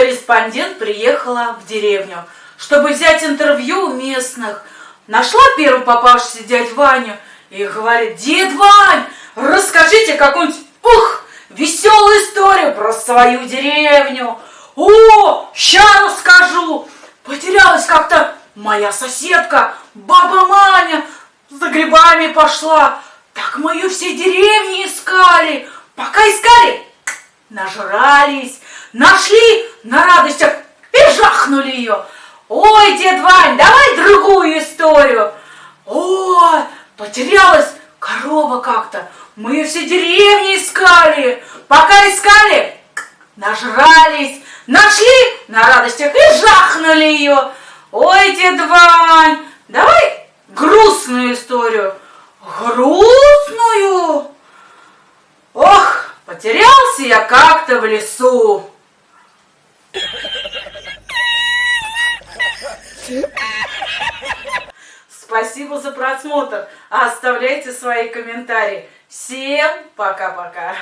корреспондент приехала в деревню, чтобы взять интервью у местных. Нашла первый попавшийся дядь Ваню и говорит, дед Вань, расскажите какую-нибудь, ух, веселую историю про свою деревню. О, ща расскажу. Потерялась как-то моя соседка, баба Маня, за грибами пошла. Так мы ее все деревни искали. Пока искали, нажрались, нашли на радостях и ее. Ой, дед Вань, давай другую историю. Ой, потерялась корова как-то. Мы ее все деревни искали. Пока искали, нажрались, нашли на радостях и жахнули ее. Ой, дед Вань, давай грустную историю. Грустную? Ох, потерялся я как-то в лесу. Спасибо за просмотр. Оставляйте свои комментарии. Всем пока-пока.